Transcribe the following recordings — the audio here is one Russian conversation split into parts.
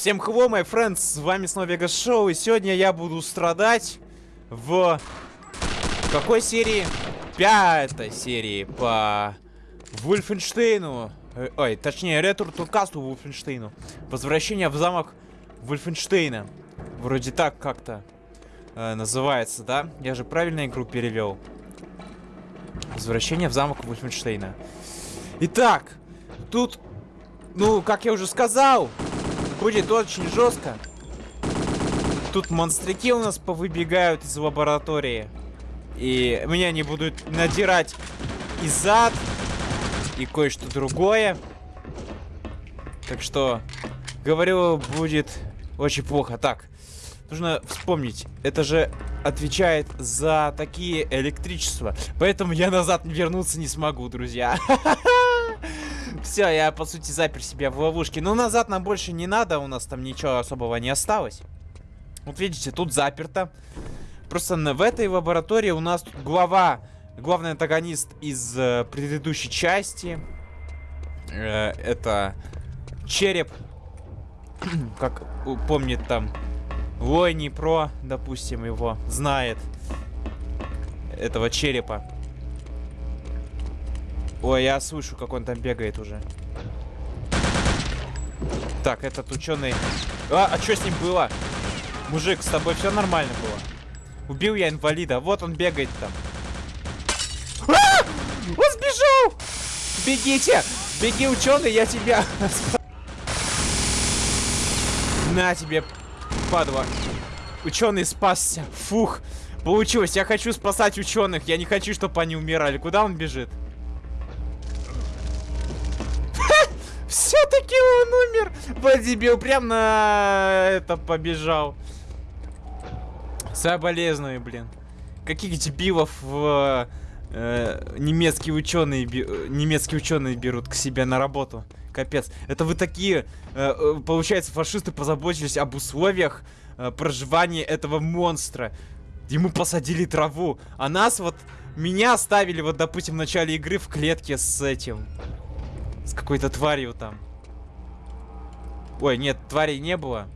Всем hello, my friends, с вами снова Вегас Шоу, и сегодня я буду страдать в... какой серии? Пятой серии по Вульфенштейну. Э, ой, точнее, Ретур Туркасту Вульфенштейну. Возвращение в замок Вульфенштейна. Вроде так как-то э, называется, да? Я же правильно игру перевел. Возвращение в замок Вульфенштейна. Итак, тут, ну, как я уже сказал, будет очень жестко. Тут монстрики у нас повыбегают из лаборатории. И меня они будут надирать и зад, и кое-что другое. Так что, говорю, будет очень плохо. Так, нужно вспомнить, это же отвечает за такие электричества. Поэтому я назад вернуться не смогу, друзья. Все, я по сути запер себя в ловушке. Но назад нам больше не надо, у нас там ничего особого не осталось. Вот видите, тут заперто. Просто в этой лаборатории у нас тут глава, главный антагонист из э, предыдущей части. Э, это череп, как помнит там Лойни Про, допустим, его знает. Этого черепа. Ой, я слышу, как он там бегает уже. Так, этот ученый... А, а что с ним было? Мужик, с тобой все нормально было. Убил я инвалида. Вот он бегает там. А! Он сбежал! Бегите! Беги, ученый, я тебя... На тебе, падла. Ученый спасся. Фух. Получилось. Я хочу спасать ученых. Я не хочу, чтобы они умирали. Куда он бежит? Все-таки он умер. Подебил прям на это побежал. Соболезную, блин. Каких дебилов в э, немецкие ученые немецкие ученые берут к себе на работу. Капец. Это вы такие, э, э, получается, фашисты позаботились об условиях э, проживания этого монстра. Ему посадили траву. А нас вот, меня оставили вот, допустим, в начале игры в клетке с этим. С какой-то тварью там. Ой, нет, тварей не было.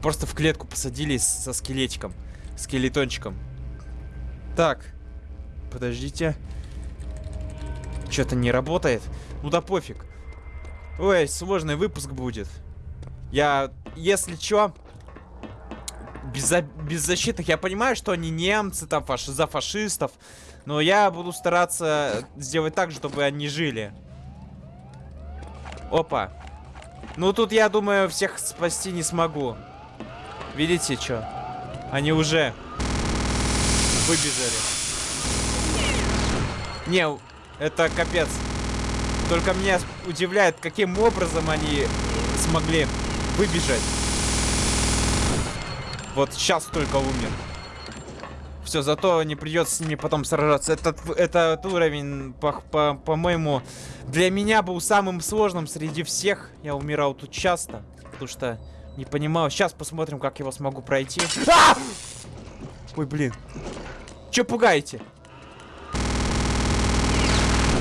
Просто в клетку посадили со скелетиком. Скелетончиком. Так. Подождите. Что-то не работает. Ну да пофиг. Ой, сложный выпуск будет. Я, если чё, без, беззащитных, я понимаю, что они немцы, там, фаш за фашистов. Но я буду стараться сделать так, чтобы они жили. Опа. Ну тут, я думаю, всех спасти не смогу. Видите, что? Они уже выбежали. Не, это капец. Только меня удивляет, каким образом они смогли выбежать. Вот сейчас только умер. Все, зато не придется с ними потом сражаться. Этот, этот уровень, по-моему, по, по для меня был самым сложным среди всех. Я умирал тут часто, потому что не понимал. Сейчас посмотрим, как его смогу пройти. А! Ой, блин. Че пугаете?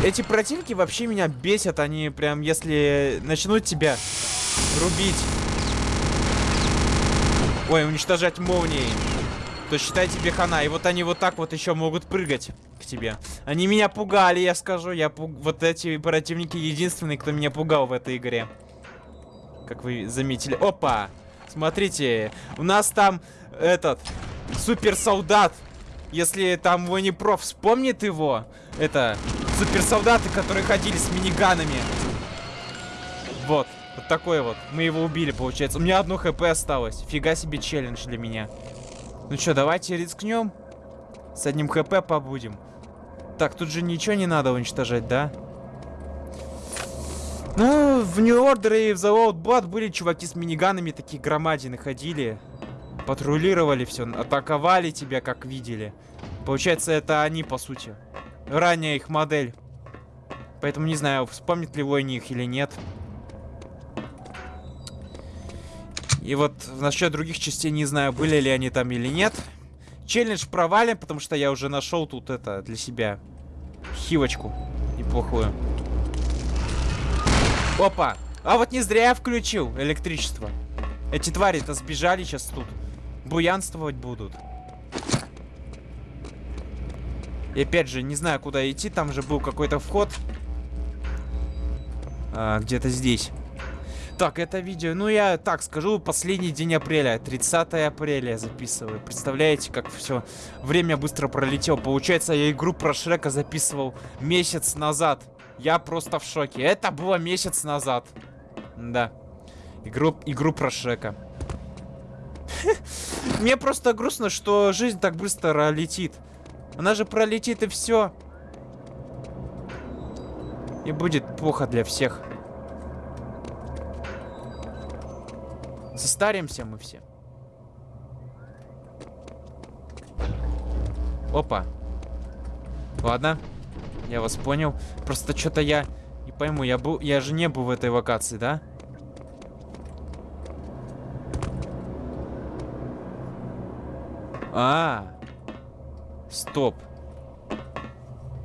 Эти противники вообще меня бесят. Они прям, если начнут тебя рубить. Ой, уничтожать молнией то считай тебе хана. И вот они вот так вот еще могут прыгать к тебе. Они меня пугали, я скажу. Я пуг... Вот эти противники единственные, кто меня пугал в этой игре. Как вы заметили. Опа! Смотрите, у нас там этот суперсолдат. Если там Проф вспомнит его, это суперсолдаты, которые ходили с миниганами. Вот, вот такой вот. Мы его убили, получается. У меня одно хп осталось. Фига себе челлендж для меня. Ну что, давайте рискнем. С одним хп побудем. Так, тут же ничего не надо уничтожать, да? Ну, в New Order и в The Old Blood были чуваки с миниганами, такие громадины ходили. Патрулировали все, атаковали тебя, как видели. Получается, это они, по сути. Ранняя их модель. Поэтому не знаю, вспомнит ли Войни их или нет. И вот насчет других частей не знаю, были ли они там или нет. Челлендж провален, потому что я уже нашел тут это для себя. Хивочку неплохую. Опа! А вот не зря я включил электричество. Эти твари-то сбежали сейчас тут. Буянствовать будут. И опять же, не знаю, куда идти. Там же был какой-то вход. А, Где-то здесь. Так, это видео, ну я так скажу, последний день апреля, 30 апреля я записываю. Представляете, как все время быстро пролетело. Получается, я игру про Шрека записывал месяц назад. Я просто в шоке. Это было месяц назад. Да. Игру, игру про Шрека. Мне просто грустно, что жизнь так быстро летит. Она же пролетит и все. И будет плохо для всех. Состаримся мы все. Опа. Ладно. Я вас понял. Просто что-то я не пойму. Я, был, я же не был в этой локации, да? А, стоп.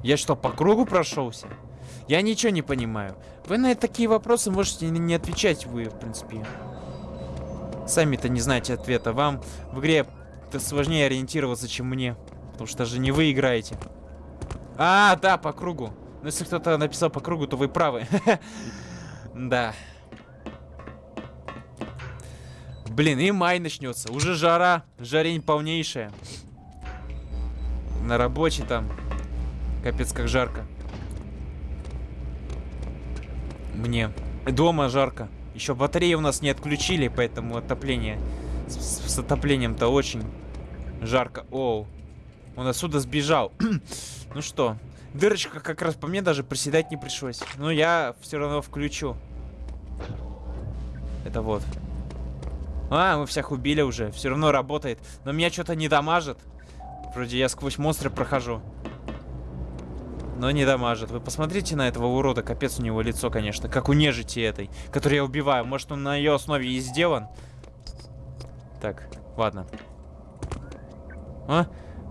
Я что, по кругу прошелся? Я ничего не понимаю. Вы на такие вопросы можете не отвечать, вы, в принципе. Сами-то не знаете ответа. Вам в игре сложнее ориентироваться, чем мне. Потому что даже не вы играете. А, да, по кругу. Но если кто-то написал по кругу, то вы правы. Да. Блин, и май начнется. Уже жара. Жарень полнейшая. На рабочей там. Капец, как жарко. Мне. Дома жарко. Еще батареи у нас не отключили, поэтому отопление... С, с отоплением-то очень жарко. Оу. Он отсюда сбежал. ну что, дырочка как раз по мне даже приседать не пришлось. Но я все равно включу. Это вот. А, мы всех убили уже. Все равно работает. Но меня что-то не дамажит. Вроде я сквозь монстры прохожу но не дамажит. Вы посмотрите на этого урода, капец у него лицо, конечно, как у нежити этой, которую я убиваю. Может, он на ее основе и сделан? Так, ладно. А?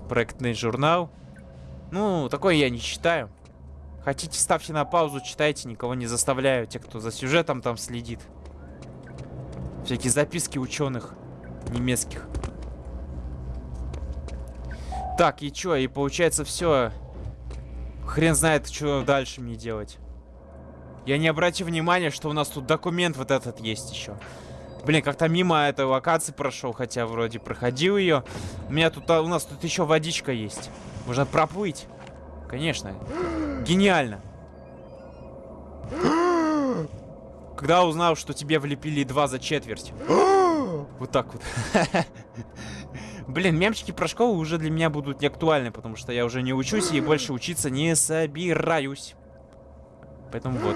Проектный журнал. Ну, такой я не читаю. Хотите, ставьте на паузу, читайте, никого не заставляю. Те, кто за сюжетом там следит. Всякие записки ученых немецких. Так, и чё? И получается все. Хрен знает, что дальше мне делать. Я не обратил внимания, что у нас тут документ вот этот есть еще. Блин, как-то мимо этой локации прошел, хотя вроде проходил ее. У меня тут, а, у нас тут еще водичка есть. Можно проплыть. Конечно. Гениально. Когда узнал, что тебе влепили два за четверть. вот так вот. Блин, мемчики про школу уже для меня будут не актуальны, потому что я уже не учусь и больше учиться не собираюсь. Поэтому вот.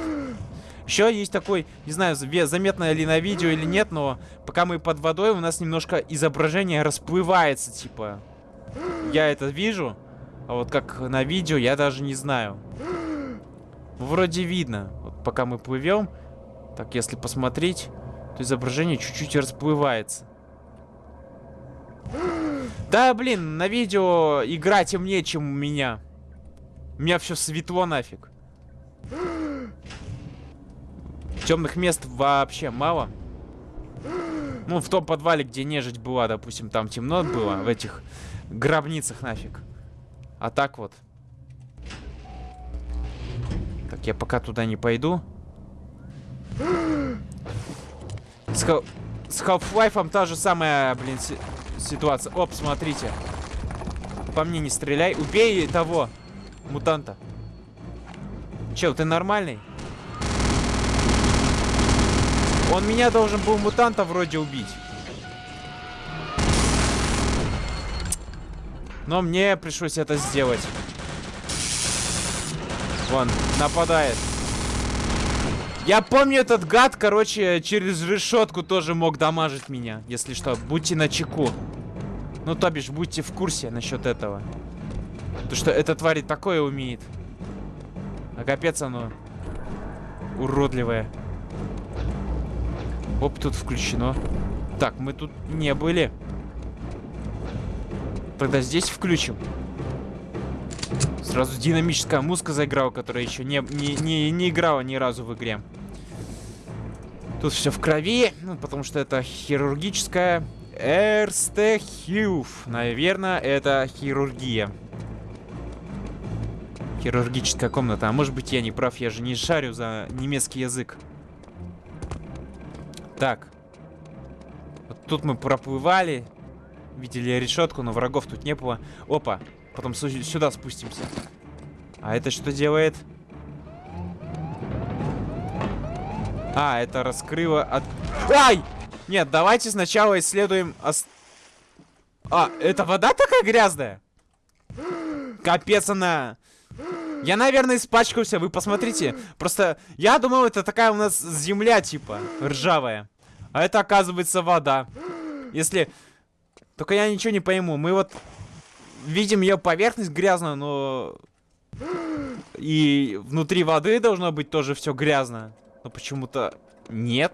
Еще есть такой, не знаю, заметно ли на видео или нет, но пока мы под водой, у нас немножко изображение расплывается, типа. Я это вижу, а вот как на видео, я даже не знаю. Вроде видно. Вот пока мы плывем, так, если посмотреть, то изображение чуть-чуть расплывается. Да, блин, на видео игра темнее, чем у меня. У меня все светло нафиг. Темных мест вообще мало. Ну, в том подвале, где нежить была, допустим, там темно было, в этих гробницах нафиг. А так вот. Так, я пока туда не пойду. С, с Half-Life та же самая, блин, ситуация. Оп, смотрите. По мне не стреляй. Убей того мутанта. Чел, ты нормальный? Он меня должен был мутанта вроде убить. Но мне пришлось это сделать. Вон, нападает. Я помню, этот гад, короче, через решетку тоже мог дамажить меня. Если что, будьте на чеку. Ну, то бишь, будьте в курсе насчет этого. Потому что эта тварь такое умеет. А капец оно уродливое. Оп, тут включено. Так, мы тут не были. Тогда здесь включим. Сразу динамическая музыка заиграла, которая еще не, не, не, не играла ни разу в игре. Тут все в крови, ну, потому что это хирургическая Эрстехюф. Наверное, это хирургия. Хирургическая комната. А может быть, я не прав, я же не шарю за немецкий язык. Так. Вот тут мы проплывали. Видели решетку, но врагов тут не было. Опа. Потом сюда спустимся. А это что делает? А, это раскрыло от... Ай! Нет, давайте сначала исследуем... Ос... А, это вода такая грязная? Капец она... Я, наверное, испачкался, вы посмотрите. Просто я думал, это такая у нас земля, типа, ржавая. А это, оказывается, вода. Если... Только я ничего не пойму. Мы вот видим ее поверхность грязную, но... И внутри воды должно быть тоже все грязно. Но почему-то нет.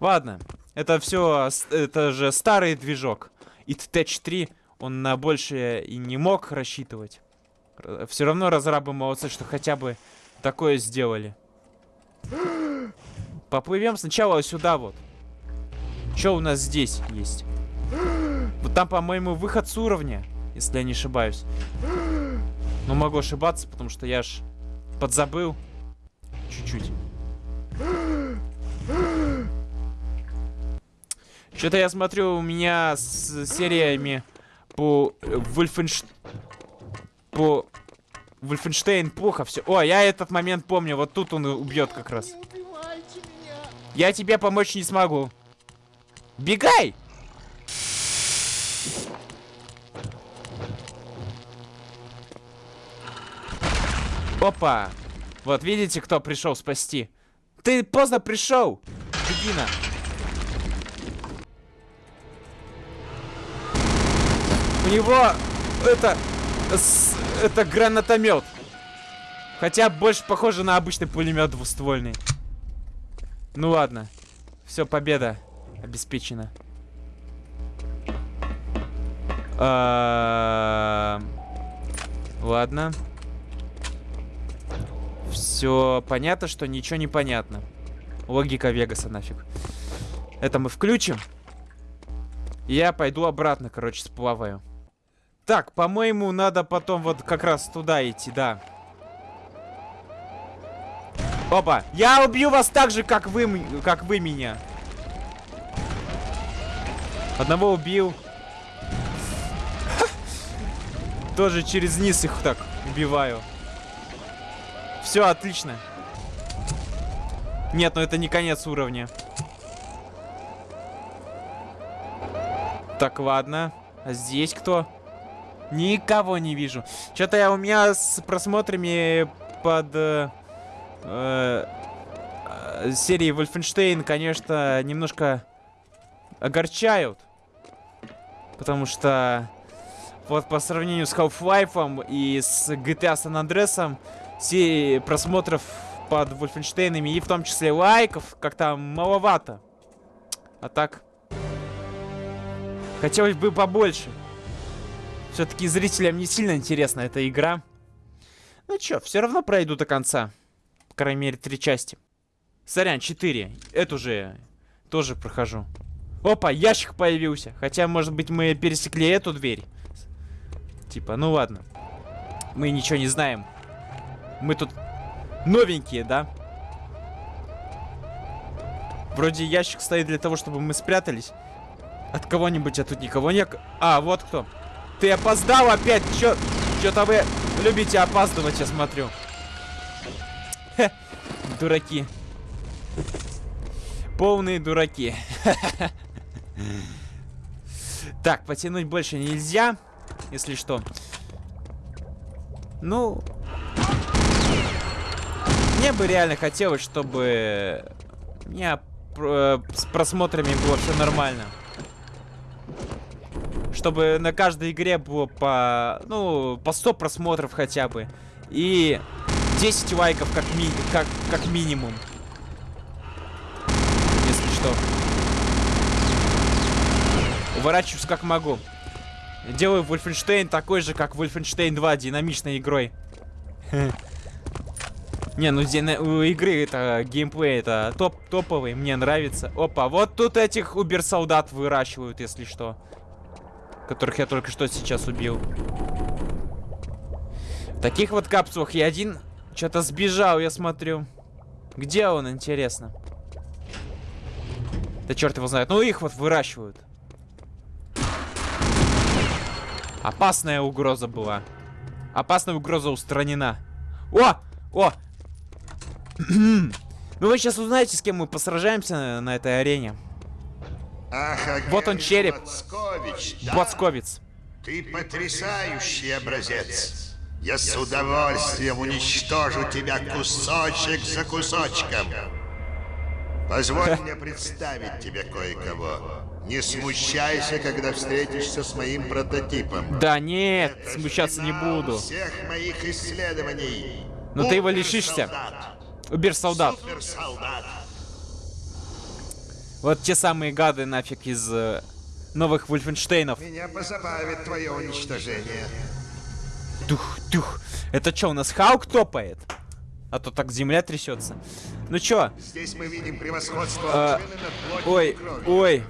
Ладно. Это все... Это же старый движок. И Т3, он на большее и не мог рассчитывать. Все равно разрабы молодцы, что хотя бы такое сделали. Поплывем сначала сюда вот. Что у нас здесь есть? Вот там, по-моему, выход с уровня, если я не ошибаюсь. Но могу ошибаться, потому что я ж подзабыл. Чуть-чуть. Что-то я смотрю, у меня с сериями по Вольфенштейн по... Вольфенштейн плохо все. О, я этот момент помню. Вот тут он убьет как раз. Я тебе помочь не смогу. Бегай! Опа! Вот, видите, кто пришел спасти? Ты поздно пришел! Дебина! У него это это гранатомет. Хотя больше похоже на обычный пулемет двуствольный. Ну ладно. Все, победа обеспечена. А Ладно. Все понятно, что ничего не понятно. Логика Вегаса нафиг. Это мы включим. Я пойду обратно, короче, сплаваю. Так, по-моему, надо потом вот как раз туда идти, да. Опа! Я убью вас так же, как вы, как вы меня. Одного убил. Тоже через низ их так убиваю. Все, отлично. Нет, ну это не конец уровня. Так, ладно. А здесь кто? Никого не вижу. Что-то я у меня с просмотрами под э, э, серии Wolfenstein, конечно, немножко огорчают. Потому что вот по сравнению с Half-Life и с GTA San Andreas, серии просмотров под Wolfenstein и в том числе лайков как-то маловато. А так, хотелось бы побольше. Все-таки зрителям не сильно интересна эта игра. Ну чё, все равно пройду до конца. По крайней мере, три части. Сорян, четыре. Эту же тоже прохожу. Опа, ящик появился. Хотя, может быть, мы пересекли эту дверь. Типа, ну ладно. Мы ничего не знаем. Мы тут новенькие, да? Вроде ящик стоит для того, чтобы мы спрятались. От кого-нибудь, а тут никого не... А, вот кто. Ты опоздал опять? Чё? Чё-то вы любите опаздывать, я смотрю. Хе, дураки. Полные дураки. Так, потянуть больше нельзя, если что. Ну... Мне бы реально хотелось, чтобы... У меня э, с просмотрами было все нормально чтобы на каждой игре было по, ну, по 100 просмотров хотя бы. И 10 лайков как, ми как, как минимум. Если что. Уворачиваюсь как могу. Делаю Wolfenstein такой же, как Wolfenstein 2, динамичной игрой. Не, ну у игры это геймплей это топ топовый, мне нравится. Опа, вот тут этих убер-солдат выращивают, если что. Которых я только что сейчас убил. В таких вот капсулах я один что-то сбежал, я смотрю. Где он, интересно? Да черт его знает. Ну их вот выращивают. Опасная угроза была. Опасная угроза устранена. О! О! ну вы сейчас узнаете, с кем мы посражаемся на, на этой арене. Ах, Вот он, череп. Боцкович, да? Боцковец. Ты потрясающий образец. Я с удовольствием уничтожу тебя кусочек за кусочком. Позволь мне представить тебе кое-кого. Не смущайся, когда встретишься с моим прототипом. Да нет, Это смущаться не буду. всех моих исследований. Но ты его лишишься. Суперсолдат. Убер-солдат. Суперсолдат. Вот те самые гады нафиг из э, новых Вульфенштейнов. Меня позабавит твое уничтожение. Тух, тух. Это что, у нас Хаук топает? А то так земля трясется. Ну чё? Здесь мы видим превосходство А, Ой, ой.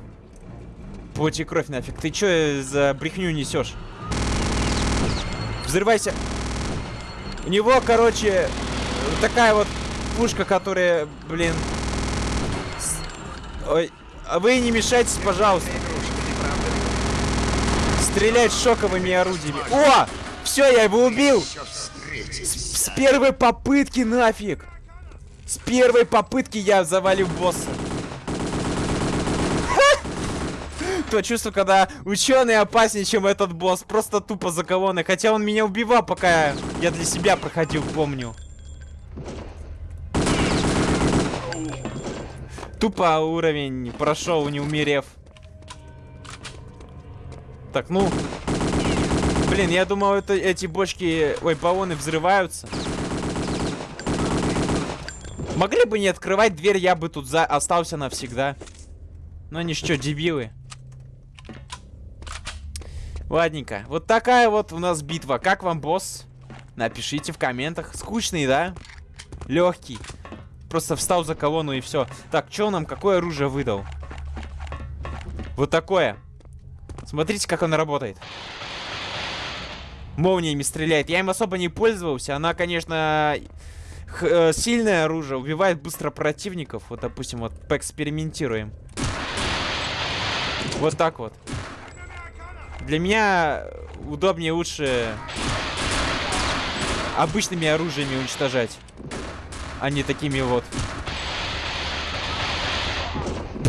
Плоть и кровь нафиг. Ты чё за брехню несешь? Взрывайся. У него, короче, такая вот пушка, которая, блин... с- Ой, а вы не мешайтесь, пожалуйста. Стрелять шоковыми орудиями. О! Все, я его убил! Встретимся. С первой попытки нафиг! С первой попытки я завалил босса. То чувство, когда ученый опаснее, чем этот босс. Просто тупо заколонный. Хотя он меня убивал, пока я для себя проходил, помню. Тупо уровень прошел, не умерев. Так, ну... Блин, я думал, это эти бочки... Ой, баллоны взрываются. Могли бы не открывать дверь, я бы тут за... остался навсегда. Но они что, дебилы? Ладненько. Вот такая вот у нас битва. Как вам, босс? Напишите в комментах. Скучный, да? Легкий. Просто встал за колонну и все. Так, что нам, какое оружие выдал? Вот такое. Смотрите, как оно работает. Молниями стреляет. Я им особо не пользовался. Она, конечно, э, сильное оружие. Убивает быстро противников. Вот, допустим, вот поэкспериментируем. Вот так вот. Для меня удобнее лучше обычными оружиями уничтожать. А не такими вот.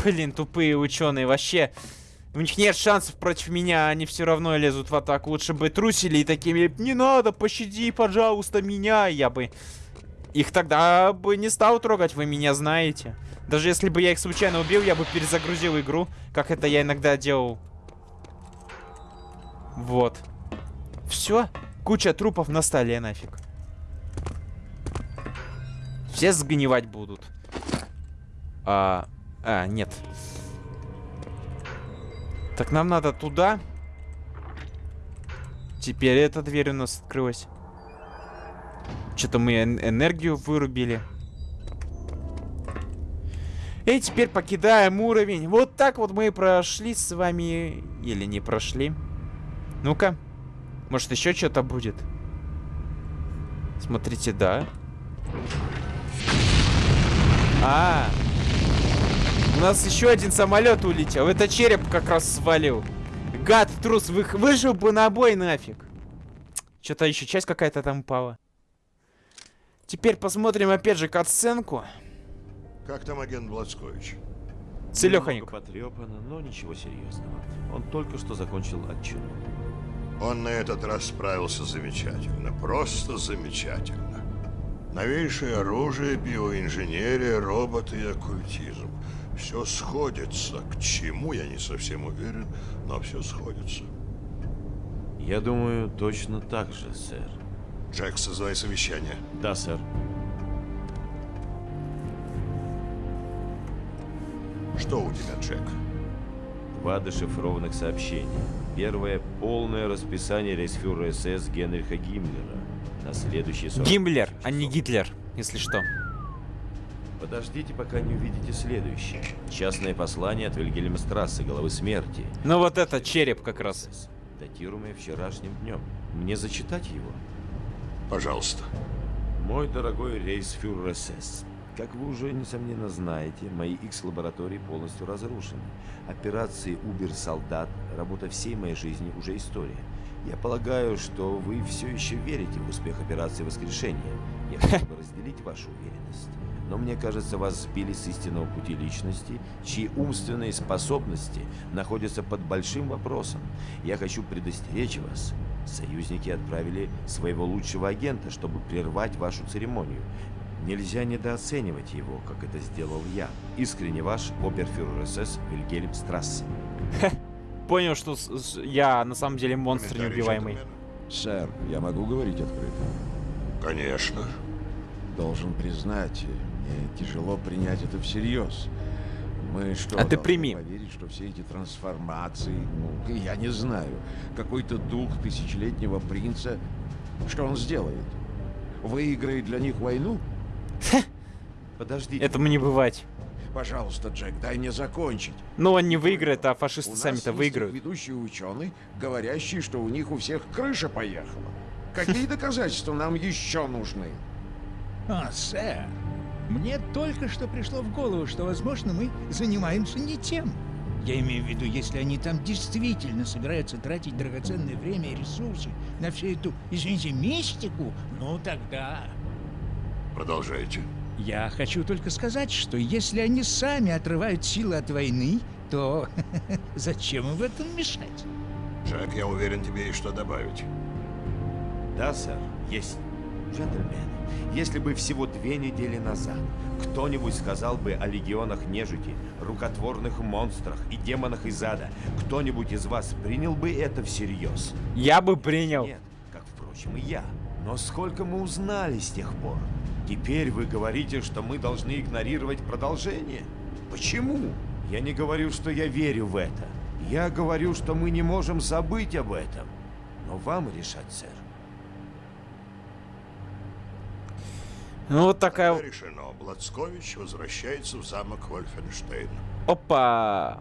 Блин, тупые ученые. Вообще, у них нет шансов против меня, они все равно лезут в атаку. Лучше бы трусили и такими, не надо, пощади, пожалуйста, меня. Я бы их тогда бы не стал трогать, вы меня знаете. Даже если бы я их случайно убил, я бы перезагрузил игру, как это я иногда делал. Вот. Все. Куча трупов на столе нафиг. Все сгнивать будут. А, а, нет. Так нам надо туда. Теперь эта дверь у нас открылась. Что-то мы эн- энергию вырубили. И теперь покидаем уровень. Вот так вот мы и прошли с вами. Или не прошли. Ну-ка. Может еще что-то будет? Смотрите, да. А, у нас еще один самолет улетел. Это череп как раз свалил. Гад, трус, вы, выжил бы на бой нафиг. Что-то еще часть какая-то там упала. Теперь посмотрим опять же катсценку. Как там агент Блацкович? Целеханик. Потрепано, но ничего серьезного. Он только что закончил отчет. Он на этот раз справился замечательно, просто замечательно. Новейшее оружие, биоинженерия, роботы и оккультизм. Все сходится. К чему, я не совсем уверен, но все сходится. Я думаю, точно так же, сэр. Джек, создай совещание. Да, сэр. Что у тебя, Джек? Два дешифрованных сообщения. Первое — полное расписание рейсфюрера СС Генриха Гиммлера на следующий 40 Гиммлер, а не Гитлер. если что. Подождите, пока не увидите следующее. Частное послание от Вильгельма Страсса, головы смерти. Ну вот это череп как раз. Датируемое вчерашним днем. Мне зачитать его? Пожалуйста. Мой дорогой рейсфюрер СС, как вы уже, несомненно, знаете, мои X-лаборатории полностью разрушены. Операции «Убер-солдат», работа всей моей жизни уже история. Я полагаю, что вы все еще верите в успех операции «Воскрешение». Я хотел бы разделить вашу уверенность. Но мне кажется, вас сбили с истинного пути личности, чьи умственные способности находятся под большим вопросом. Я хочу предостеречь вас. Союзники отправили своего лучшего агента, чтобы прервать вашу церемонию. Нельзя недооценивать его, как это сделал я. Искренне ваш оберфюрер СС Вильгельм Страссе. Понял, что я на самом деле монстр неубиваемый. Сэр, я могу говорить открыто? Конечно. Должен признать, мне тяжело принять это всерьез. Мы что, А ты прими. поверить, что все эти трансформации, ну, я не знаю, какой-то дух тысячелетнего принца, что он сделает? Выиграет для них войну? Подождите. Этому не бывать. Пожалуйста, Джек, дай мне закончить. Но он не выиграет, а фашисты сами-то выиграют. ведущий ученый, говорящий, что у них у всех крыша поехала. Какие доказательства нам еще нужны? А, сэр, мне только что пришло в голову, что, возможно, мы занимаемся не тем. Я имею в виду, если они там действительно собираются тратить драгоценное время и ресурсы на всю эту, извините, мистику, ну тогда... Продолжайте. Я хочу только сказать, что если они сами отрывают силы от войны, то зачем им в этом мешать? Джек, я уверен, тебе есть что добавить. Да, сэр, есть. Джентльмены, если бы всего две недели назад кто-нибудь сказал бы о легионах нежити, рукотворных монстрах и демонах из ада, кто-нибудь из вас принял бы это всерьез? Я бы принял. Нет, как, впрочем, и я. Но сколько мы узнали с тех пор? Теперь вы говорите, что мы должны игнорировать продолжение? Почему? Я не говорю, что я верю в это. Я говорю, что мы не можем забыть об этом. Но вам решать, сэр. Ну вот такая... Тогда решено. Блацкович возвращается в замок Вольфенштейн. Опа!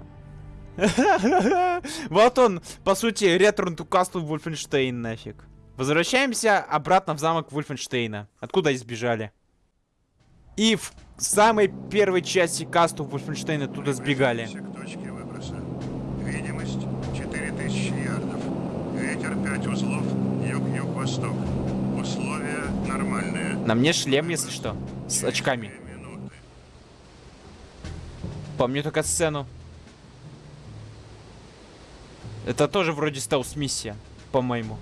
Вот он, по сути, Return to Castle Wolfenstein нафиг. Возвращаемся обратно в замок Вольфенштейна. Откуда избежали? И в самой первой части касту Вольфенштейна туда сбегали. Приблизимся к точке выброса. Видимость 4000 ярдов. Ветер 5 узлов, юг-юг-восток. Условия нормальные. На мне шлем, если что, с очками. Помню только сцену. Это тоже вроде стелс-миссия, по-моему.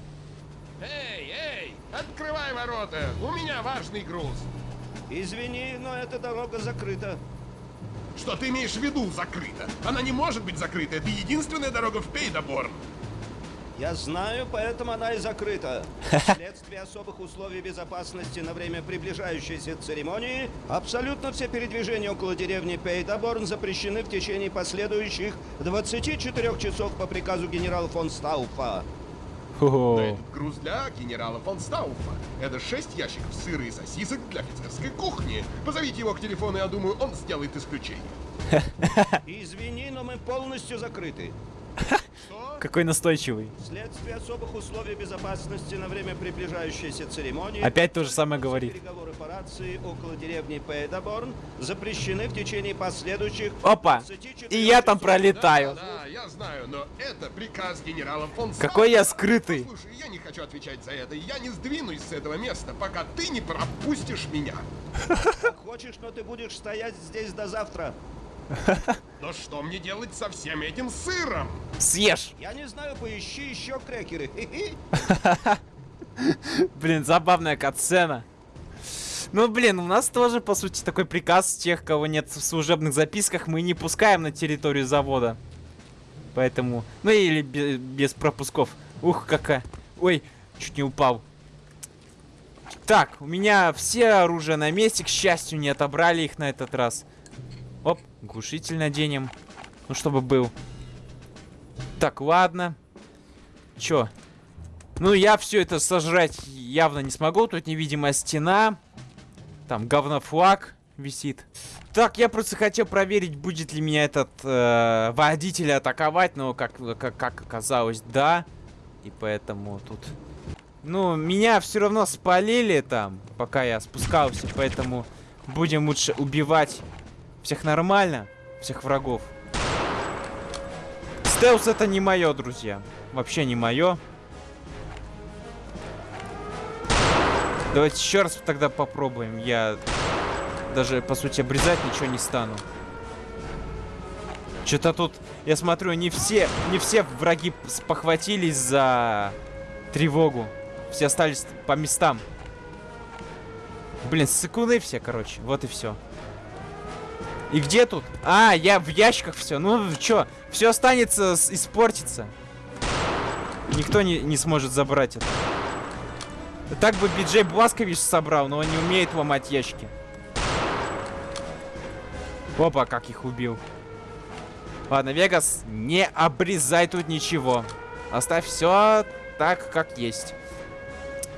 Эй, эй, открывай ворота, у меня важный груз. Извини, но эта дорога закрыта. Что ты имеешь в виду закрыта? Она не может быть закрыта, это единственная дорога в Пейдаборн. Я знаю, поэтому она и закрыта. Вследствие особых условий безопасности на время приближающейся церемонии, абсолютно все передвижения около деревни Пейдаборн запрещены в течение последующих 24 часов по приказу генерала фон Стауфа. Но этот груз для генерала фон Стауфа. Это шесть ящиков сыра и сосисок для офицерской кухни. Позовите его к телефону, я думаю, он сделает исключение. Извини, но мы полностью закрыты. Какой настойчивый. Вследствие особых условий безопасности на время приближающейся церемонии... Опять то же самое говорит. Переговоры по рации около деревни Пейдаборн запрещены в течение последующих... Опа! 24 И я там пролетаю. Да, да, я знаю, но это приказ генерала фон Какой я скрытый. Слушай, я не хочу отвечать за это. Я не сдвинусь с этого места, пока ты не пропустишь меня. Хочешь, но ты будешь стоять здесь до завтра. Но что мне делать со всем этим сыром? Съешь! Я не знаю, поищи еще крекеры. Блин, забавная катсцена. Ну, блин, у нас тоже, по сути, такой приказ тех, кого нет в служебных записках, мы не пускаем на территорию завода. Поэтому... Ну, или бе- без пропусков. Ух, какая... Ой, чуть не упал. Так, у меня все оружие на месте, к счастью, не отобрали их на этот раз. Оп, глушитель наденем. Ну, чтобы был. Так, ладно. Чё? Ну, я все это сожрать явно не смогу. Тут невидимая стена. Там говнофлаг висит. Так, я просто хотел проверить, будет ли меня этот э, водитель атаковать, но как, как, как оказалось, да. И поэтому тут... Ну, меня все равно спалили там, пока я спускался, поэтому будем лучше убивать всех нормально, всех врагов. Стелс это не мое, друзья. Вообще не мое. Давайте еще раз тогда попробуем. Я даже, по сути, обрезать ничего не стану. Что-то тут, я смотрю, не все, не все враги похватились за тревогу. Все остались по местам. Блин, сыкуны все, короче. Вот и все. И где тут? А, я в ящиках все. Ну, что, все останется, испортится. Никто не, не сможет забрать это. Так бы Биджей Бласкович собрал, но он не умеет ломать ящики. Опа, как их убил. Ладно, Вегас, не обрезай тут ничего. Оставь все так, как есть.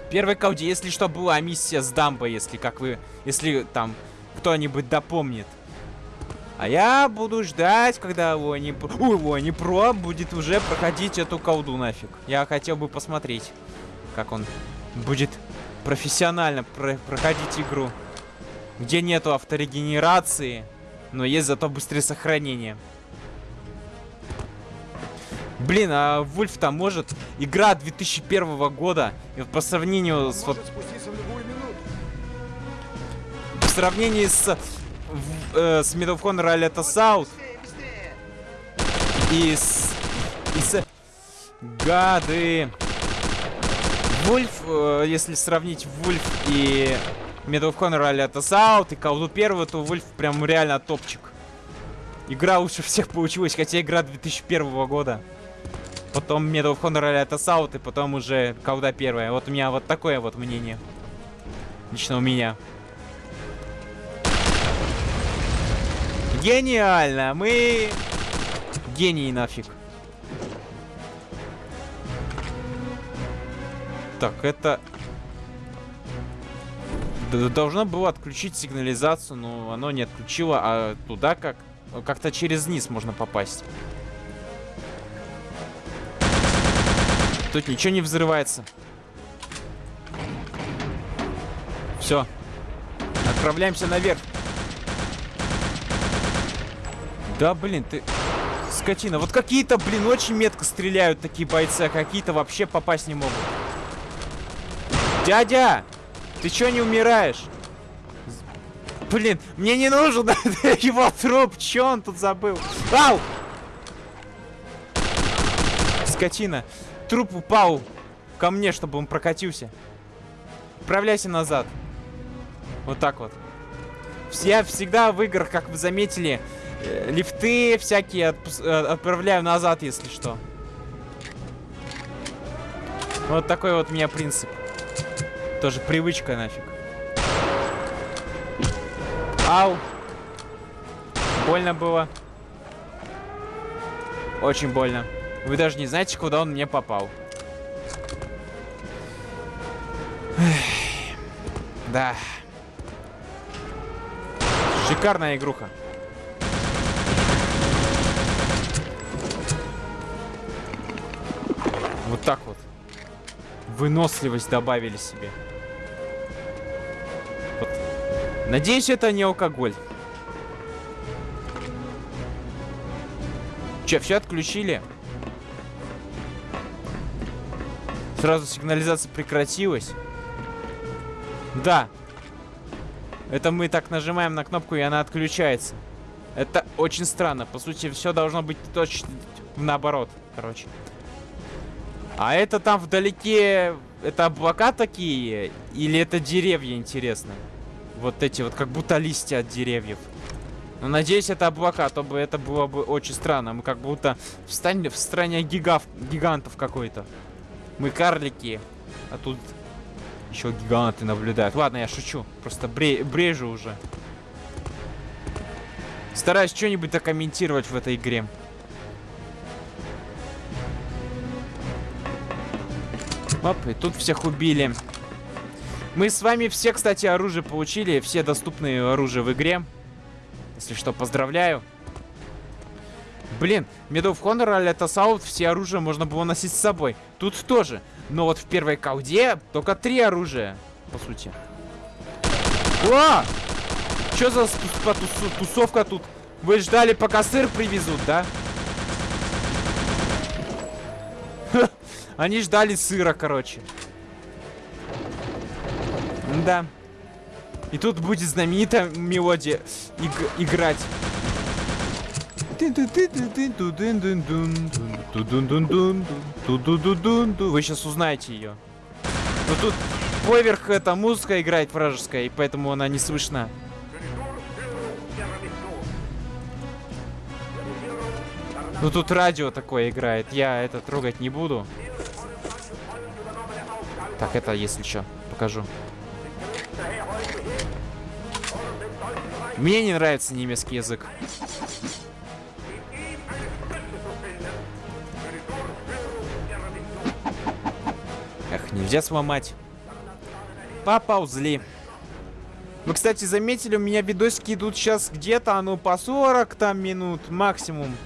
Первой колде, если что, была миссия с дамбой, если как вы... Если там кто-нибудь допомнит. А я буду ждать, когда Лони... Ой, Лони Про будет уже проходить эту колду нафиг. Я хотел бы посмотреть, как он будет профессионально про проходить игру. Где нету авторегенерации, но есть зато быстрое сохранение. Блин, а Вульф там может... Игра 2001 года. И вот по сравнению с... Вот, в сравнении с... Э, с Medal of Honor Aletta South. И с... И с... Гады. Вульф, э, если сравнить Вульф и Medal of Honor Aletta South и колду первого, то Вульф прям реально топчик. Игра лучше всех получилась, хотя игра 2001 года потом Medal of Honor это Саут, и потом уже Кауда первая. Вот у меня вот такое вот мнение. Лично у меня. Гениально! Мы... Гении нафиг. Так, это... Должно было отключить сигнализацию, но оно не отключило. А туда как? Как-то через низ можно попасть. Тут ничего не взрывается. Все. Отправляемся наверх. Да, блин, ты... Скотина. Вот какие-то, блин, очень метко стреляют такие бойцы, а какие-то вообще попасть не могут. Дядя! Ты чё не умираешь? Блин, мне не нужен его труп. Чё он тут забыл? Ау! Скотина. Труп упал ко мне, чтобы он прокатился. Отправляйся назад. Вот так вот. Я всегда в играх, как вы заметили, лифты всякие э, отправляю назад, если что. Вот такой вот у меня принцип. Тоже привычка нафиг. Ау. Больно было. Очень больно. Вы даже не знаете, куда он мне попал. Да. Шикарная игруха. Вот так вот. Выносливость добавили себе. Вот. Надеюсь, это не алкоголь. Че, все отключили? Сразу сигнализация прекратилась. Да. Это мы так нажимаем на кнопку, и она отключается. Это очень странно. По сути, все должно быть точно наоборот, короче. А это там вдалеке... Это облака такие? Или это деревья, интересно? Вот эти вот, как будто листья от деревьев. Но надеюсь, это облака, а то бы это было бы очень странно. Мы как будто в, стане, в стране гигав, гигантов какой-то. Мы карлики. А тут еще гиганты наблюдают. Ладно, я шучу. Просто бре брежу уже. Стараюсь что-нибудь докомментировать в этой игре. Оп, и тут всех убили. Мы с вами все, кстати, оружие получили. Все доступные оружия в игре. Если что, поздравляю. Блин, Medal of Honor а Assault все оружие можно было носить с собой. Тут тоже. Но вот в первой колде только три оружия, по сути. О! Что за тус- тус- тусовка тут? Вы ждали, пока сыр привезут, да? Ха, Они ждали сыра, короче. Да. И тут будет знаменитая мелодия иг- играть. Вы сейчас узнаете ее. Но тут поверх эта музыка играет вражеская, и поэтому она не слышна. Ну тут радио такое играет, я это трогать не буду. Так, это если что, покажу. Мне не нравится немецкий язык. Эх, нельзя сломать. Поползли. Вы, кстати, заметили, у меня видосики идут сейчас где-то, ну, по 40 там минут максимум.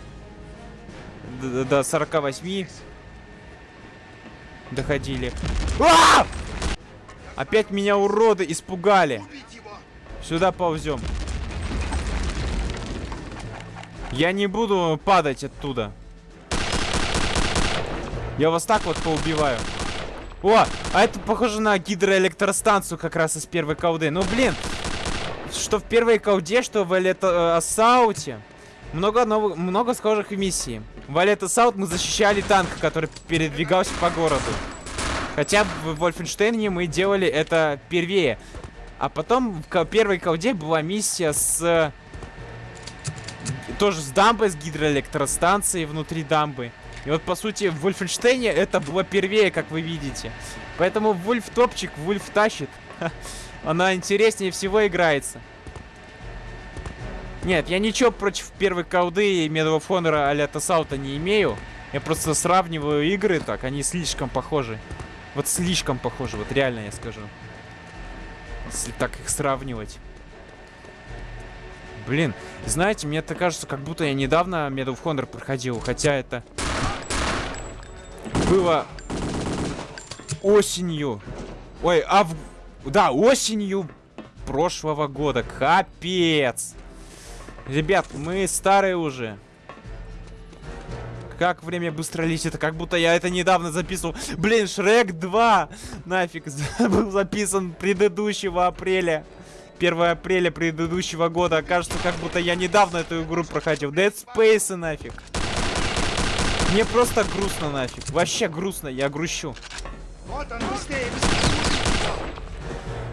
Д- До 48 доходили. А! Опять меня уроды испугали. Сюда ползем. Я не буду падать оттуда. Я вас так вот поубиваю. О, а это похоже на гидроэлектростанцию как раз из первой колды. Ну, блин, что в первой колде, что в Элето Ассауте. Много, новых, много схожих миссий. В Валет Ассаут мы защищали танк, который передвигался по городу. Хотя в Вольфенштейне мы делали это первее. А потом в первой колде была миссия с... Тоже с дамбой, с гидроэлектростанцией внутри дамбы. И вот, по сути, в Вольфенштейне это было первее, как вы видите. Поэтому Вульф топчик, Вульф тащит. Она интереснее всего играется. Нет, я ничего против первой колды и Medal of а-ля Тасаута не имею. Я просто сравниваю игры так, они слишком похожи. Вот слишком похожи, вот реально я скажу. Если так их сравнивать. Блин, знаете, мне так кажется, как будто я недавно Medal of проходил, хотя это было осенью. Ой, а в... Да, осенью прошлого года. Капец. Ребят, мы старые уже. Как время быстро летит, как будто я это недавно записывал. Блин, Шрек 2 нафиг был записан предыдущего апреля. 1 апреля предыдущего года. Кажется, как будто я недавно эту игру проходил. Dead Space нафиг. Мне просто грустно нафиг. Вообще грустно, я грущу.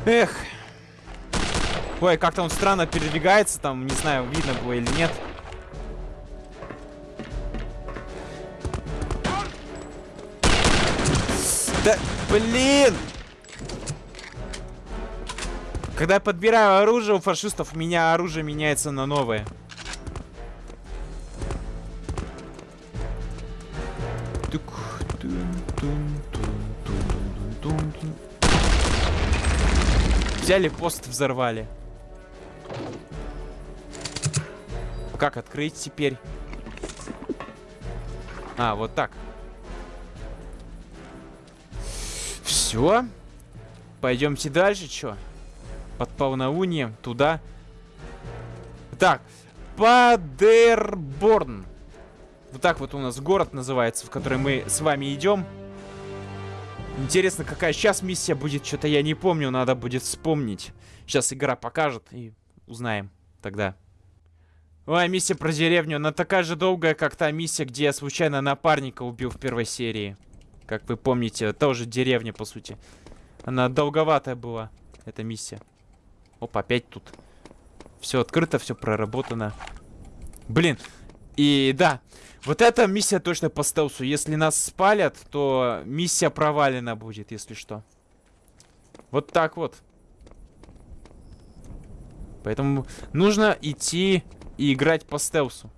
Эх. Ой, как-то он странно передвигается, там, не знаю, видно было или нет. Да, блин! Когда я подбираю оружие у фашистов, у меня оружие меняется на новое. Взяли пост, взорвали. Как открыть теперь? А, вот так. Все. Пойдемте дальше, чё? Под полнолунием, туда. Так, Падерборн. Вот так вот у нас город называется, в который мы с вами идем. Интересно, какая сейчас миссия будет, что-то я не помню, надо будет вспомнить. Сейчас игра покажет и узнаем тогда. Ой, миссия про деревню, она такая же долгая, как та миссия, где я случайно напарника убил в первой серии. Как вы помните, тоже деревня, по сути. Она долговатая была, эта миссия. Оп, опять тут. Все открыто, все проработано. Блин, и да, вот эта миссия точно по стелсу. Если нас спалят, то миссия провалена будет, если что. Вот так вот. Поэтому нужно идти и играть по стелсу.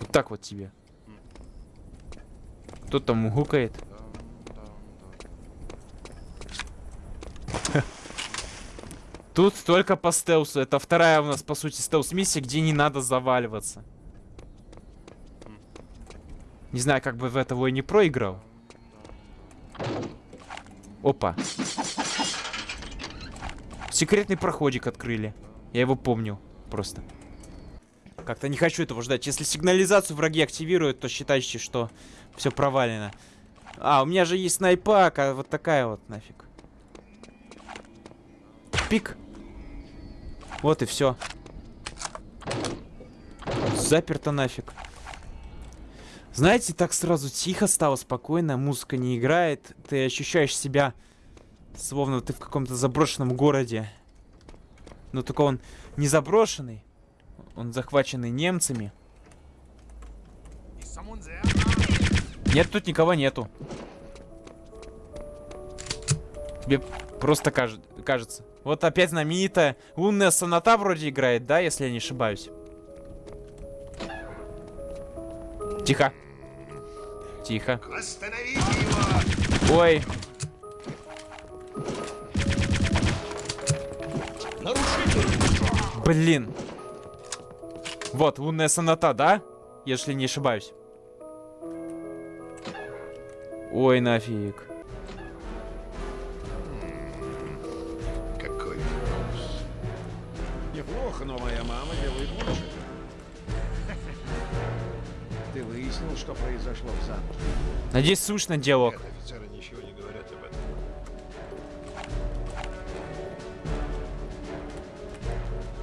Вот так вот тебе. Кто там гукает? Тут только по стелсу. Это вторая у нас, по сути, стелс-миссия, где не надо заваливаться. Не знаю, как бы в этого и не проиграл. Опа. Секретный проходик открыли. Я его помню. Просто. Как-то не хочу этого ждать. Если сигнализацию враги активируют, то считайте, что все провалено. А, у меня же есть снайпак, а вот такая вот нафиг. Пик. Вот и все. Заперто нафиг. Знаете, так сразу тихо стало, спокойно, музыка не играет. Ты ощущаешь себя, словно ты в каком-то заброшенном городе. Но только он не заброшенный. Он захваченный немцами. Нет, тут никого нету. Тебе просто кажет, кажется. Вот опять знаменитая лунная соната вроде играет, да, если я не ошибаюсь. Тихо. Тихо. Ой. Блин. Вот, лунная соната, да? Если не ошибаюсь. Ой, нафиг. Какой вкус. Неплохо, но моя мама делает лучше. Ты выяснил, что произошло в замке? Надеюсь, слышно диалог. Нет, офицеры ничего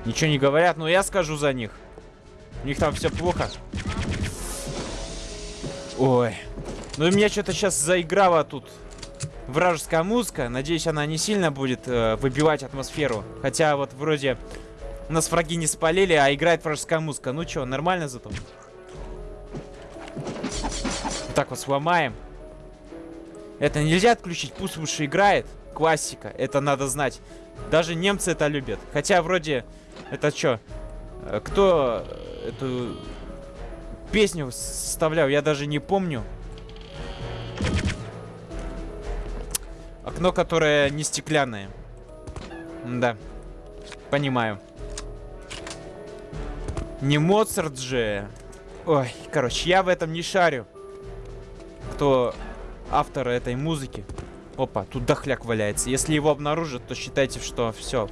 Ничего не говорят, но я скажу за них. У них там все плохо. Ой. Ну меня что-то сейчас заиграла тут вражеская музыка. Надеюсь, она не сильно будет э, выбивать атмосферу. Хотя вот вроде нас враги не спалили, а играет вражеская музыка. Ну что, нормально зато? Вот так вот сломаем. Это нельзя отключить, пусть лучше играет. Классика, это надо знать. Даже немцы это любят. Хотя вроде, это что? Кто э, эту песню составлял, я даже не помню. Окно, которое не стеклянное. Да. Понимаю. Не Моцарт же. Ой, короче, я в этом не шарю. Кто автор этой музыки. Опа, тут дохляк валяется. Если его обнаружат, то считайте, что все.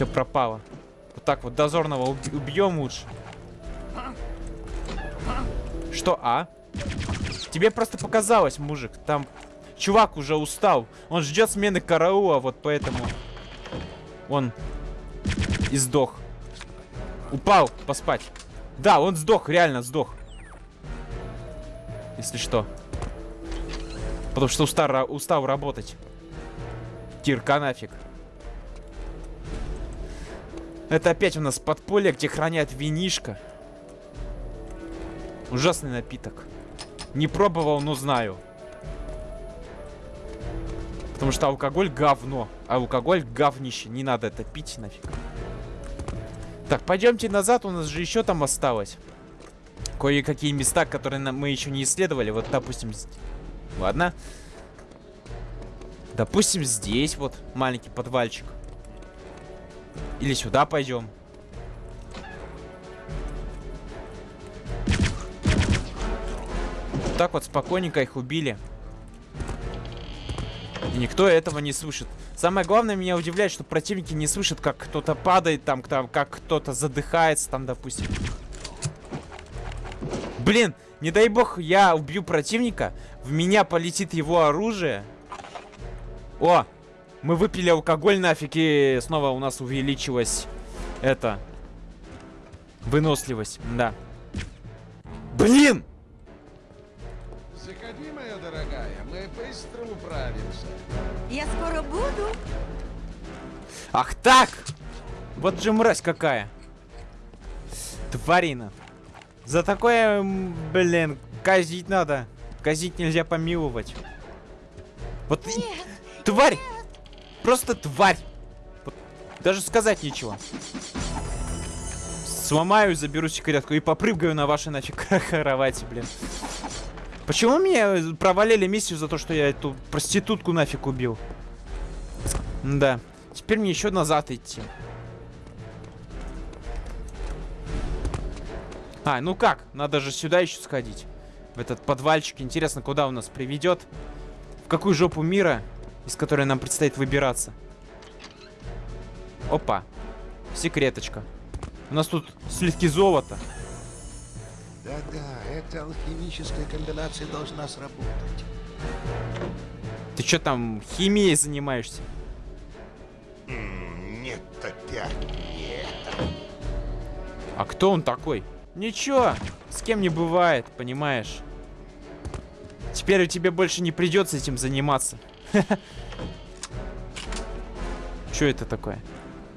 Все пропало. Вот так вот дозорного убьем лучше. Что, а? Тебе просто показалось, мужик. Там чувак уже устал. Он ждет смены караула, вот поэтому он и сдох. Упал поспать. Да, он сдох, реально сдох. Если что. Потому что устал, устал работать. Кирка нафиг. Это опять у нас подполье, где хранят винишко. Ужасный напиток. Не пробовал, но знаю. Потому что алкоголь говно. А алкоголь говнище. Не надо это пить нафиг. Так, пойдемте назад. У нас же еще там осталось. Кое-какие места, которые мы еще не исследовали. Вот, допустим... Ладно. Допустим, здесь вот маленький подвальчик. Или сюда пойдем. Так вот спокойненько их убили. И никто этого не слышит. Самое главное меня удивляет, что противники не слышат, как кто-то падает там, там как кто-то задыхается там, допустим. Блин, не дай бог я убью противника, в меня полетит его оружие. О, мы выпили алкоголь нафиг, и снова у нас увеличилась это... Выносливость, да. Блин! Заходи, моя дорогая, мы быстро управимся. Я скоро буду. Ах так! Вот же мразь какая. Тварина. За такое, блин, казить надо. Казить нельзя помиловать. Вот и- тварь! Просто тварь! Даже сказать нечего. Сломаю, заберу секретку и попрыгаю на вашей нафиг кровати, блин. Почему меня провалили миссию за то, что я эту проститутку нафиг убил? Да. Теперь мне еще назад идти. А, ну как? Надо же сюда еще сходить. В этот подвальчик. Интересно, куда он нас приведет? В какую жопу мира, из которой нам предстоит выбираться? Опа. Секреточка. У нас тут слитки золота. Да-да, эта алхимическая комбинация должна сработать. Ты что там химией занимаешься? Нет, опять нет. А кто он такой? Ничего, с кем не бывает, понимаешь? Теперь у тебя больше не придется этим заниматься. Что это такое?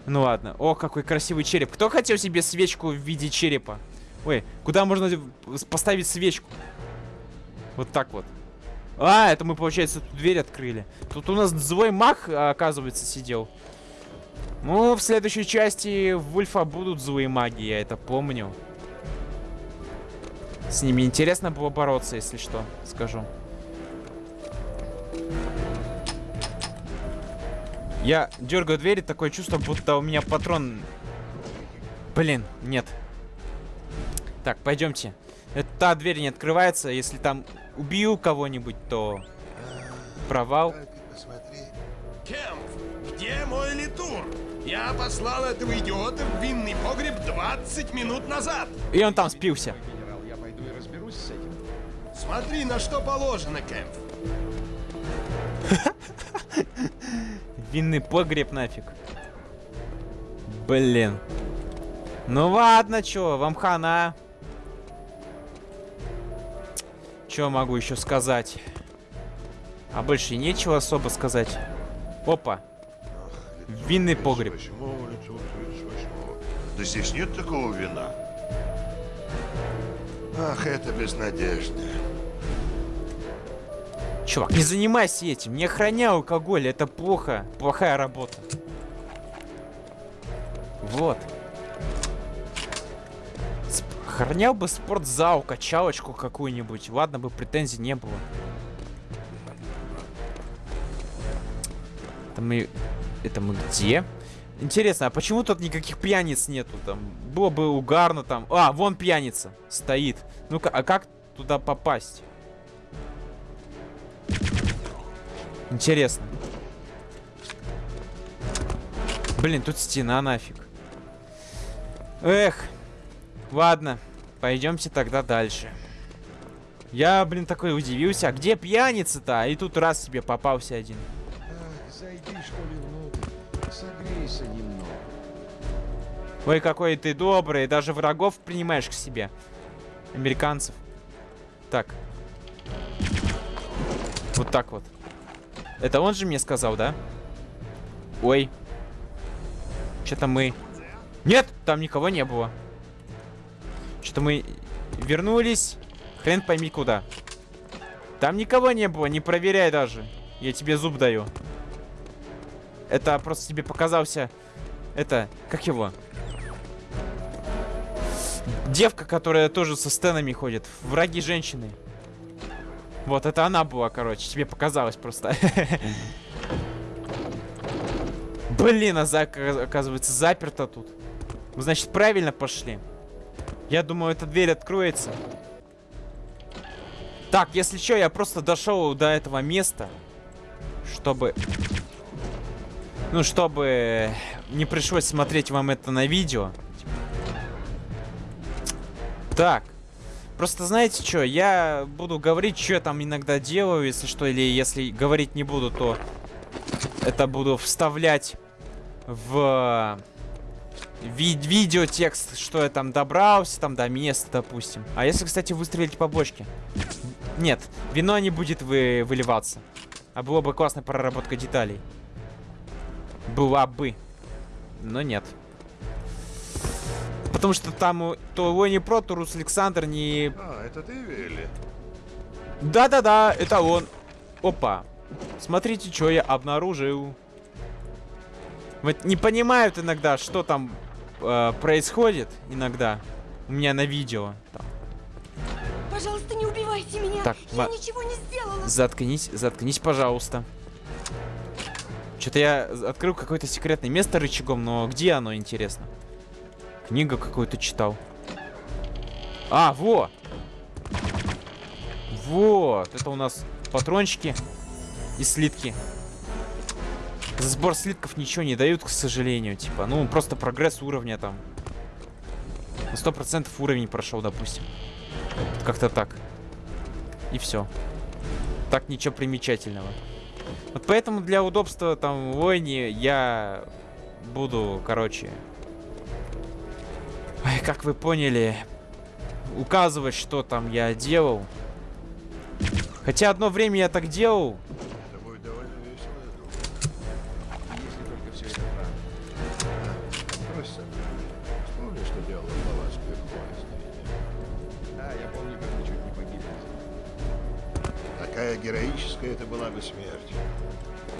Ну ладно. О, какой красивый череп. Кто хотел себе свечку в виде черепа? Ой, куда можно поставить свечку? Вот так вот. А, это мы, получается, тут дверь открыли. Тут у нас злой маг, оказывается, сидел. Ну, в следующей части Вульфа будут злые маги, я это помню. С ними интересно было бороться, если что, скажу. Я дергаю двери, такое чувство, будто у меня патрон... Блин, нет. Так, пойдемте. Это та дверь не открывается. Если там убью кого-нибудь, то... Провал. Кемп, где мой литур? Я послал этого идиота в винный погреб 20 минут назад. И он там спился. Генерал, я пойду и разберусь с этим. Смотри, на что положено, Кэмп. Винный погреб нафиг. Блин. Ну ладно, чё, вам хана. Чё могу еще сказать? А больше нечего особо сказать. Опа. Винный погреб. 38 лицо 38. Да здесь нет такого вина. Ах, это безнадежно. Чувак, не занимайся этим. Не охраняй алкоголь. Это плохо. Плохая работа. Вот. Сп- Охранял бы спортзал, качалочку какую-нибудь. Ладно бы претензий не было. Это мы... Это мы где? Интересно, а почему тут никаких пьяниц нету? Там было бы угарно там. А, вон пьяница стоит. Ну-ка, а как туда попасть? Интересно. Блин, тут стена нафиг. Эх. Ладно. Пойдемте тогда дальше. Я, блин, такой удивился. А где пьяница-то? И тут раз себе попался один. Ах, зайди, что ли, внутрь. Согрейся немного. Ой, какой ты добрый. Даже врагов принимаешь к себе. Американцев. Так. Вот так вот. Это он же мне сказал, да? Ой. Что-то мы... Нет, там никого не было. Что-то мы вернулись. Хрен пойми куда. Там никого не было, не проверяй даже. Я тебе зуб даю. Это просто тебе показался... Это... Как его? Девка, которая тоже со стенами ходит. Враги женщины. Вот, это она была, короче. Тебе показалось просто. Блин, а оказывается заперто тут. Ну, Значит, правильно пошли. Я думаю, эта дверь откроется. Так, если что, я просто дошел до этого места. Чтобы... Ну, чтобы не пришлось смотреть вам это на видео. Так. Просто знаете что, я буду говорить, что я там иногда делаю, если что, или если говорить не буду, то это буду вставлять в ви видеотекст, что я там добрался, там до места, допустим. А если, кстати, выстрелить по бочке? Нет, вино не будет вы выливаться. А было бы классная проработка деталей. Была бы. Но нет. Потому что там то его не про, то Рус Александр не... А, это ты, Вилли? Да-да-да, это он. Опа. Смотрите, что я обнаружил. Вот не понимают иногда, что там э, происходит иногда. У меня на видео. Там. Пожалуйста, не убивайте меня. Так, Я ничего не сделала. Заткнись, заткнись, пожалуйста. Что-то я открыл какое-то секретное место рычагом, но где оно, интересно? Книгу какую-то читал. А, во! Вот, это у нас патрончики и слитки. За сбор слитков ничего не дают, к сожалению. Типа, ну, просто прогресс уровня там. На 100% уровень прошел, допустим. Как-то так. И все. Так ничего примечательного. Вот поэтому для удобства там войне я буду, короче... Ой, как вы поняли, указывать, что там я делал. Хотя одно время я так делал. Это будет довольно весело, я думаю. Если только все это правда. Брось сам. Вспомни, что делала Блаватская в поезде. Да, я помню, как мы чуть не погибли. Такая героическая это была бы смерть.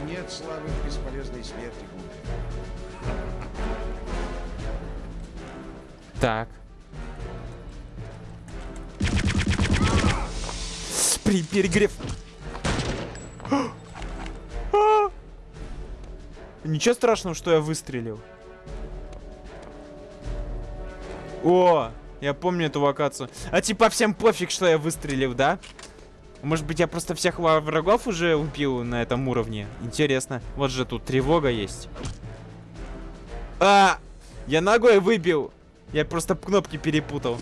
Нет славы в бесполезной смерти, Так. При перегрев. Ничего страшного, что я выстрелил. О, я помню эту локацию. А типа всем пофиг, что я выстрелил, да? Может быть, я просто всех врагов уже убил на этом уровне? Интересно. Вот же тут тревога есть. А! Я ногой выбил. Я просто кнопки перепутал.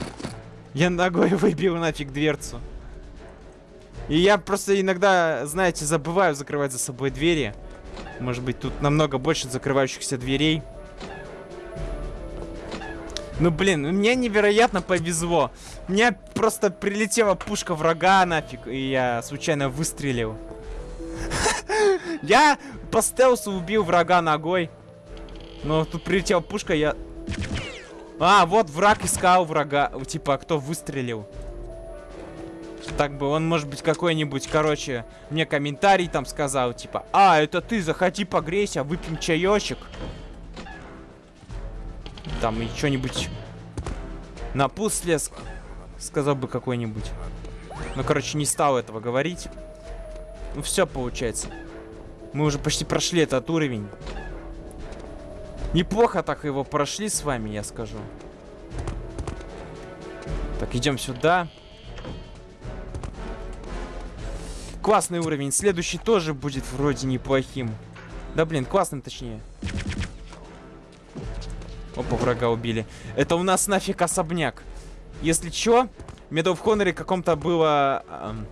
Я ногой выбил нафиг дверцу. И я просто иногда, знаете, забываю закрывать за собой двери. Может быть, тут намного больше закрывающихся дверей. Ну, блин, мне невероятно повезло. Мне просто прилетела пушка врага нафиг, и я случайно выстрелил. Я по стелсу убил врага ногой. Но тут прилетела пушка, я... А, вот враг искал врага. Типа, кто выстрелил. Так бы, он, может быть, какой-нибудь, короче, мне комментарий там сказал, типа, а, это ты, заходи погрейся, выпьем чаечек. Там и что-нибудь напутствие ск- сказал бы какой-нибудь. Ну, короче, не стал этого говорить. Ну, все получается. Мы уже почти прошли этот уровень. Неплохо так его прошли с вами, я скажу. Так, идем сюда. Классный уровень. Следующий тоже будет вроде неплохим. Да блин, классным точнее. Опа, врага убили. Это у нас нафиг особняк. Если чё, в Medal каком-то было эм,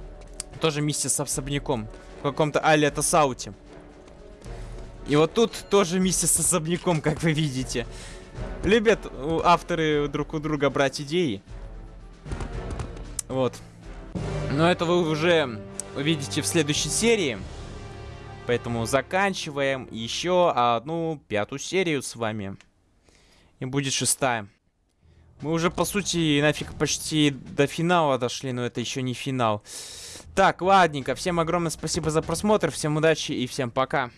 тоже миссия с особняком. В каком-то Али Сауте. И вот тут тоже миссия с особняком, как вы видите. Любят авторы друг у друга брать идеи. Вот. Но это вы уже увидите в следующей серии. Поэтому заканчиваем еще одну пятую серию с вами. И будет шестая. Мы уже, по сути, нафиг почти до финала дошли, но это еще не финал. Так, ладненько. Всем огромное спасибо за просмотр, всем удачи и всем пока.